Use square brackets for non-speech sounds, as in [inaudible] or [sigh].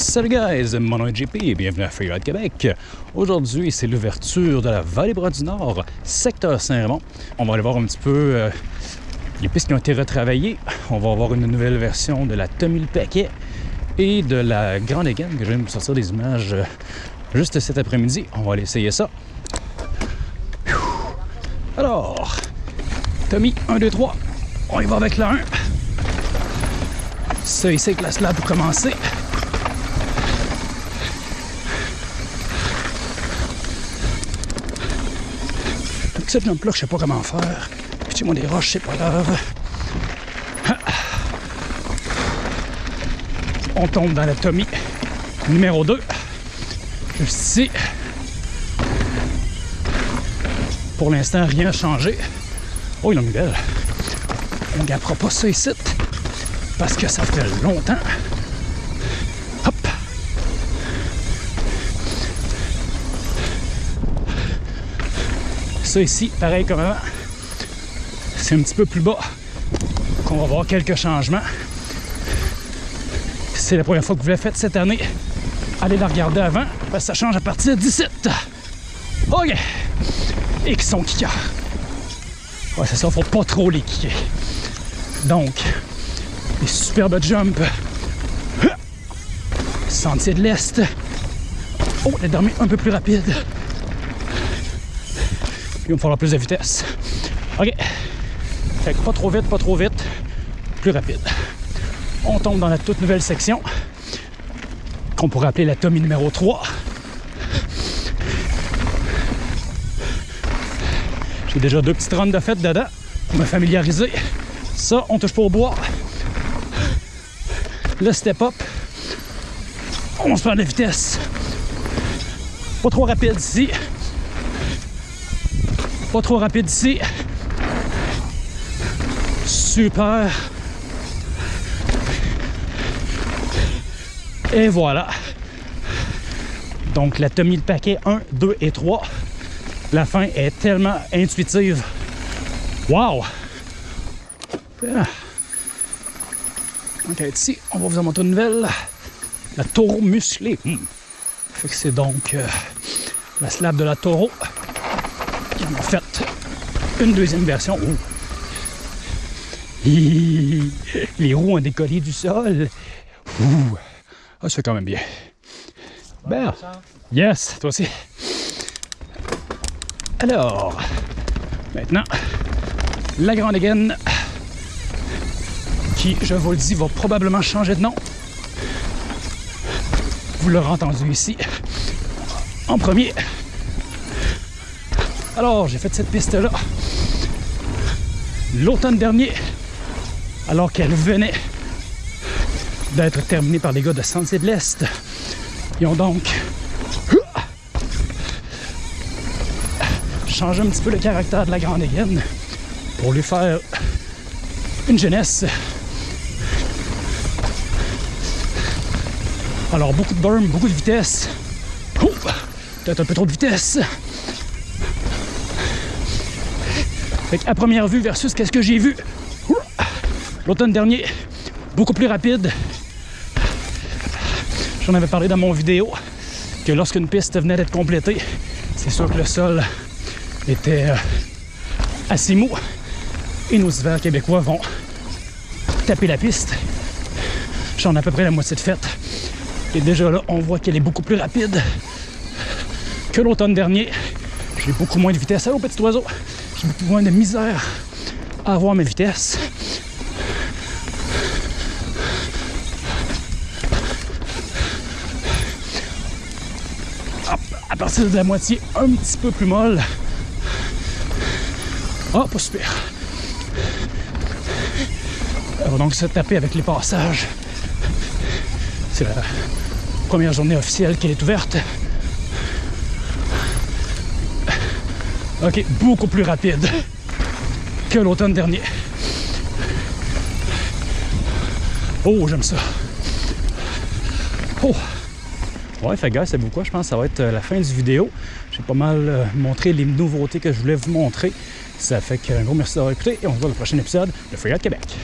Salut guys, mon nom est JP et bienvenue à Freeride Québec. Aujourd'hui, c'est l'ouverture de la Vallée Bras du Nord, secteur Saint-Raymond. On va aller voir un petit peu euh, les pistes qui ont été retravaillées. On va avoir une nouvelle version de la Tommy le Paquet et de la Grande Égane que je viens de sortir des images euh, juste cet après-midi. On va aller essayer ça. Alors, Tommy, 1, 2, 3. On y va avec la 1. Ça ici avec la slab pour commencer. Cette jump là, je sais pas comment faire. Puis moi des roches, c'est pas grave. On tombe dans la Tommy numéro 2. Juste ici. Pour l'instant, rien changé. Oh, il a une belle. On ne gardera pas ça ici parce que ça fait longtemps. Ça ici, pareil comme avant, c'est un petit peu plus bas qu'on va voir quelques changements. C'est la première fois que vous l'avez fait cette année. Allez la regarder avant, parce que ça change à partir de 17. OK! Et qui sont kickers. Ouais, c'est ça, faut pas trop les kicker. Donc, des superbes jumps. Sentier de l'Est. Oh, la dernière un peu plus rapide. Il va me falloir plus de vitesse. OK. Fait que pas trop vite, pas trop vite. Plus rapide. On tombe dans la toute nouvelle section qu'on pourrait appeler la Tommy numéro 3. J'ai déjà deux petites runs de fête dedans pour me familiariser. Ça, on touche pas au bois le step up. On se perd de vitesse. Pas trop rapide ici. Pas trop rapide ici. Super. Et voilà. Donc la Tommy le paquet 1, 2 et 3. La fin est tellement intuitive. Wow! Ah. Donc ici, on va vous en montrer une nouvelle. La taureau musclée. Hmm. Fait que c'est donc euh, la slab de la taureau. Ils en fait une deuxième version. Oh. [laughs] Les roues ont décollé du sol. Ouh. Ah, ça fait quand même bien. Ben, yes, toi aussi. Alors, maintenant, la grande gaine qui, je vous le dis, va probablement changer de nom. Vous l'aurez entendu ici, en premier. Alors, j'ai fait cette piste-là l'automne dernier, alors qu'elle venait d'être terminée par les gars de Sentier de l'Est. Ils ont donc changé un petit peu le caractère de la Grande Aiguenne pour lui faire une jeunesse Alors, beaucoup de burn, beaucoup de vitesse. Peut-être un peu trop de vitesse. Fait à première vue versus qu'est-ce que j'ai vu l'automne dernier, beaucoup plus rapide. J'en avais parlé dans mon vidéo que lorsqu'une piste venait d'être complétée, c'est sûr que le sol était euh, assez mou et nos hivers québécois vont taper la piste. J'en ai à peu près la moitié de fête. Et déjà là, on voit qu'elle est beaucoup plus rapide que l'automne dernier. J'ai beaucoup moins de vitesse. Allô, petit oiseau! J'ai beaucoup moins de misère à avoir mes vitesses. À partir de la moitié, un petit peu plus molle. Oh, pas super. On va donc se taper avec les passages. C'est la première journée officielle qui est ouverte. Ok, beaucoup plus rapide que l'automne dernier. Oh, j'aime ça. Oh! Ouais, fait gars, c'est beaucoup. Je pense que ça va être euh, la fin du vidéo. J'ai pas mal euh, montré les nouveautés que je voulais vous montrer. Ça fait qu'un gros merci d'avoir écouté et on se voit dans le prochain épisode de Freeride Québec.